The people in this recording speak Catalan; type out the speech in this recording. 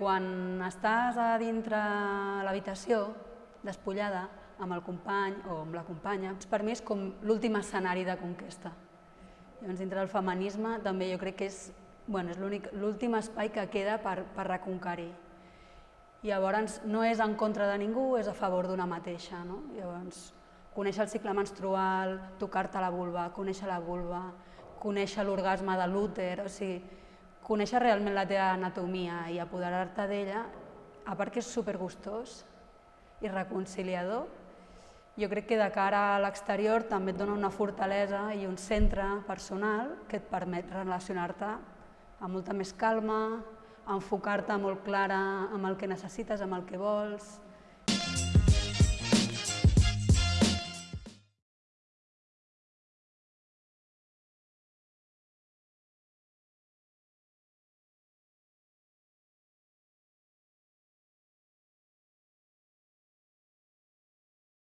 quan estàs a dintre l'habitació, despullada, amb el company o amb la companya, per mi és com l'últim escenari de conquesta. Llavors, dintre del feminisme també jo crec que és bueno, és l'últim espai que queda per, per reconquerir. Llavors, no és en contra de ningú, és a favor d'una mateixa. No? Llavors, conèixer el cicle menstrual, tocar-te la vulva, conèixer la vulva, conèixer l'orgasme de l'úter, o sigui, conèixer realment la teva anatomia i apoderar-te d'ella, a part que és supergustós i reconciliador, jo crec que de cara a l'exterior també et dona una fortalesa i un centre personal que et permet relacionar-te amb molta més calma, enfocar-te molt clara amb el que necessites, amb el que vols,